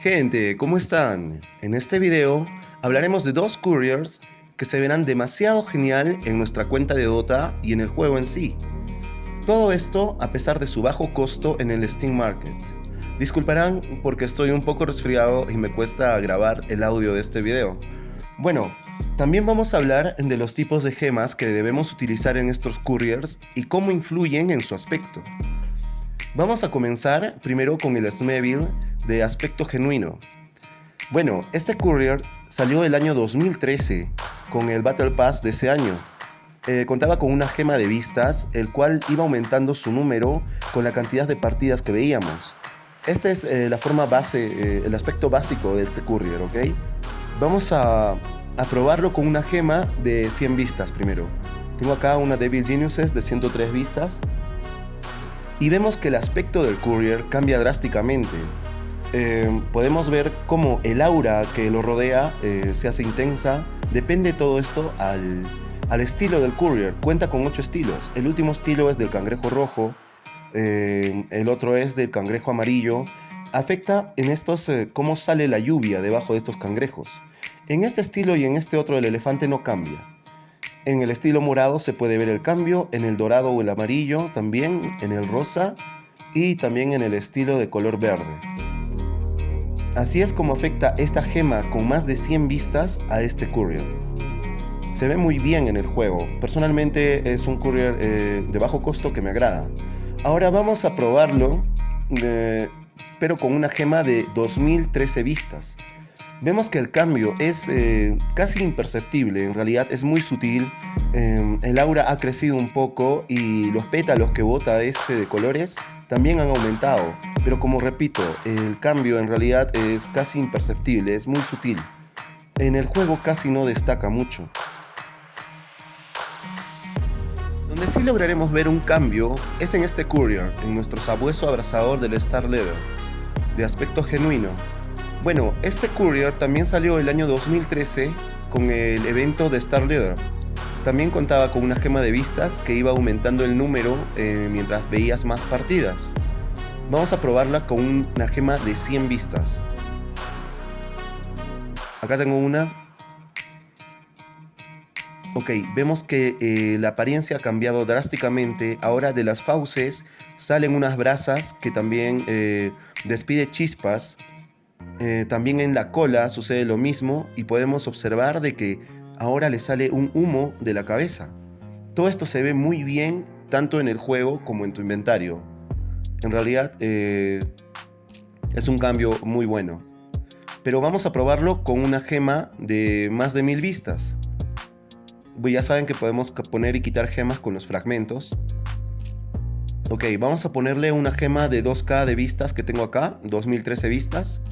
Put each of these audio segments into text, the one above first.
Gente, ¿cómo están? En este video hablaremos de dos couriers que se verán demasiado genial en nuestra cuenta de Dota y en el juego en sí. Todo esto a pesar de su bajo costo en el Steam Market. Disculparán porque estoy un poco resfriado y me cuesta grabar el audio de este video. Bueno, también vamos a hablar de los tipos de gemas que debemos utilizar en estos couriers y cómo influyen en su aspecto. Vamos a comenzar primero con el Smeville de aspecto genuino. Bueno, este courier salió el año 2013 con el Battle Pass de ese año. Eh, contaba con una gema de vistas, el cual iba aumentando su número con la cantidad de partidas que veíamos. Esta es eh, la forma base, eh, el aspecto básico de este courier, ¿ok? Vamos a, a probarlo con una gema de 100 vistas primero. Tengo acá una Devil Geniuses de 103 vistas. Y vemos que el aspecto del courier cambia drásticamente. Eh, podemos ver cómo el aura que lo rodea eh, se hace intensa. Depende todo esto al, al, estilo del courier. Cuenta con 8 estilos. El último estilo es del cangrejo rojo. Eh, el otro es del cangrejo amarillo. Afecta en estos cómo sale la lluvia debajo de estos cangrejos. En este estilo y en este otro el elefante no cambia. En el estilo morado se puede ver el cambio, en el dorado o el amarillo también, en el rosa y también en el estilo de color verde. Así es como afecta esta gema con más de 100 vistas a este courier. Se ve muy bien en el juego, personalmente es un courier eh, de bajo costo que me agrada. Ahora vamos a probarlo, eh, pero con una gema de 2013 vistas. Vemos que el cambio es eh, casi imperceptible, en realidad es muy sutil, el aura ha crecido un poco y los pétalos que bota este de colores también han aumentado, pero como repito, el cambio en realidad es casi imperceptible, es muy sutil. En el juego casi no destaca mucho. Donde sí lograremos ver un cambio es en este courier, en nuestro sabueso abrazador del Star Leather, de aspecto genuino. Bueno, este courier también salió el año 2013 con el evento de Star Leather, también contaba con una gema de vistas que iba aumentando el número eh, mientras veías más partidas. Vamos a probarla con una gema de 100 vistas. Acá tengo una. Ok, vemos que eh, la apariencia ha cambiado drásticamente. Ahora de las fauces salen unas brasas que también eh, despide chispas. también en la cola sucede lo mismo y podemos observar de que ahora le sale un humo de la cabeza. Todo esto se ve muy bien tanto en el juego como en tu inventario. En realidad eh, es un cambio muy bueno. Pero vamos a probarlo con una gema de más de mil vistas. Pues ya saben que podemos poner y quitar gemas con los fragmentos. Ok, vamos a ponerle una gema de 2K de vistas que tengo acá, 2013 vistas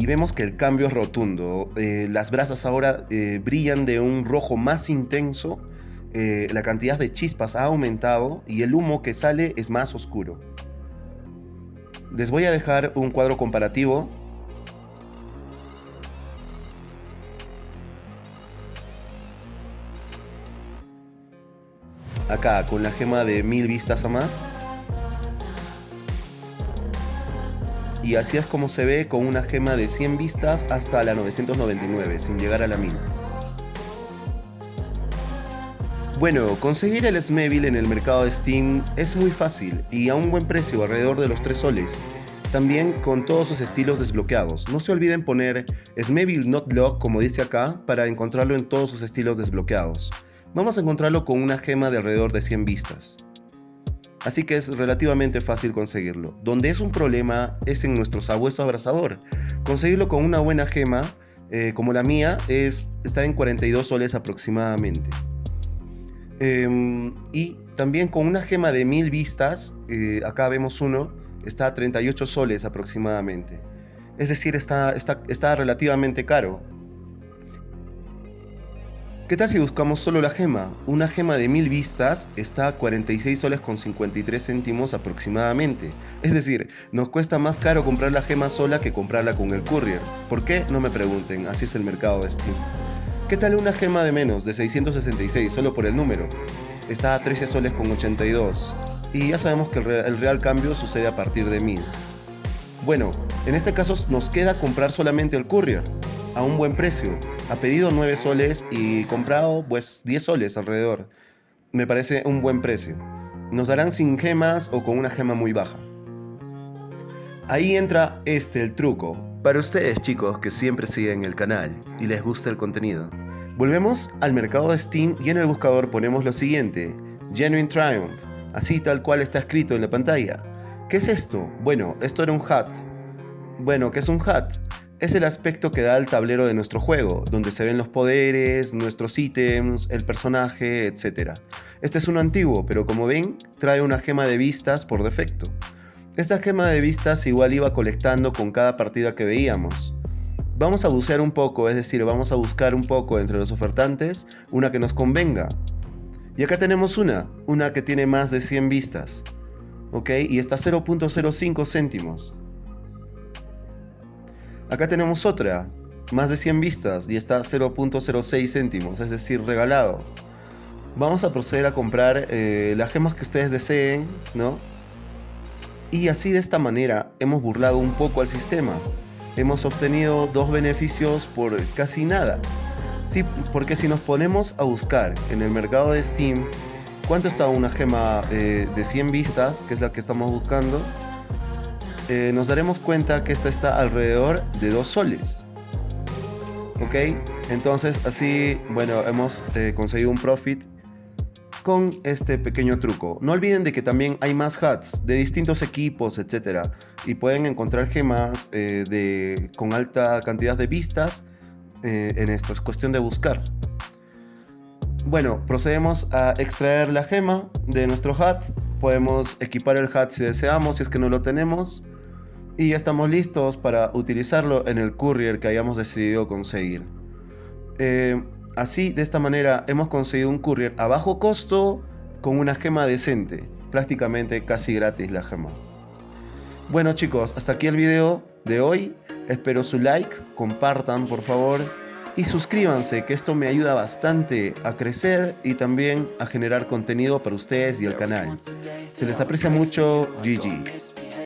y vemos que el cambio es rotundo. Eh, las brasas ahora eh, brillan de un rojo más intenso, eh, la cantidad de chispas ha aumentado y el humo que sale es más oscuro. Les voy a dejar un cuadro comparativo. Acá con la gema de mil vistas a más. y así es como se ve con una gema de 100 vistas hasta la 999, sin llegar a la 1000. Bueno, conseguir el Smeville en el mercado de Steam es muy fácil y a un buen precio, alrededor de los 3 soles. También con todos sus estilos desbloqueados. No se olviden poner Smeville Not Lock como dice acá para encontrarlo en todos sus estilos desbloqueados. Vamos a encontrarlo con una gema de alrededor de 100 vistas así que es relativamente fácil conseguirlo. Donde es un problema es en nuestro sabueso abrazador. Conseguirlo con una buena gema, eh, como la mía, es, está en 42 soles aproximadamente. Em, y también con una gema de 1000 vistas, eh, acá vemos uno, está a 38 soles aproximadamente. Es decir, está, está, está relativamente caro. ¿Qué tal si buscamos solo la gema? Una gema de 1000 vistas está a 46 soles con 53 céntimos aproximadamente. Es decir, nos cuesta más caro comprar la gema sola que comprarla con el courier. ¿Por qué? No me pregunten, así es el mercado de Steam. ¿Qué tal una gema de menos, de 666, solo por el número? Está a 13 soles con 82. Y ya sabemos que el real cambio sucede a partir de 1000. Bueno, en este caso nos queda comprar solamente el courier a un buen precio. Ha pedido 9 soles y comprado pues 10 soles alrededor. Me parece un buen precio. Nos darán sin gemas o con una gema muy baja. Ahí entra este el truco. Para ustedes chicos que siempre siguen el canal y les gusta el contenido. Volvemos al mercado de Steam y en el buscador ponemos lo siguiente. Genuine Triumph. Así tal cual está escrito en la pantalla. ¿Qué es esto? Bueno, esto era un hat. Bueno, ¿qué es un hat? Es el aspecto que da el tablero de nuestro juego, donde se ven los poderes, nuestros ítems, el personaje, etc. Este es uno antiguo, pero como ven, trae una gema de vistas por defecto. Esta gema de vistas igual iba colectando con cada partida que veíamos. Vamos a bucear un poco, es decir, vamos a buscar un poco entre los ofertantes una que nos convenga. Y acá tenemos una, una que tiene más de 100 vistas. ¿ok? Y está 0.05 céntimos. Acá tenemos otra, más de 100 vistas y está 0.06 céntimos, es decir, regalado. Vamos a proceder a comprar eh, las gemas que ustedes deseen, ¿no? Y así de esta manera hemos burlado un poco al sistema. Hemos obtenido dos beneficios por casi nada. Sí, porque si nos ponemos a buscar en el mercado de Steam ¿Cuánto está una gema de 100 vistas, que es la que estamos buscando? Eh, nos daremos cuenta que esta está alrededor de 2 soles. ¿Ok? Entonces así, bueno, hemos eh, conseguido un profit con este pequeño truco. No olviden de que también hay más hats de distintos equipos, etc. Y pueden encontrar gemas eh, de, con alta cantidad de vistas en esto. Es cuestión de buscar. Bueno, procedemos a extraer la gema de nuestro hat. Podemos equipar el hat si deseamos, si es que no lo tenemos. Y ya estamos listos para utilizarlo en el courier que hayamos decidido conseguir. Eh, así, de esta manera, hemos conseguido un courier a bajo costo con una gema decente. Prácticamente casi gratis la gema. Bueno chicos, hasta aquí el video de hoy. Espero su like, compartan por favor y suscríbanse que esto me ayuda bastante a crecer y también a generar contenido para ustedes y el canal. Se les aprecia mucho, GG.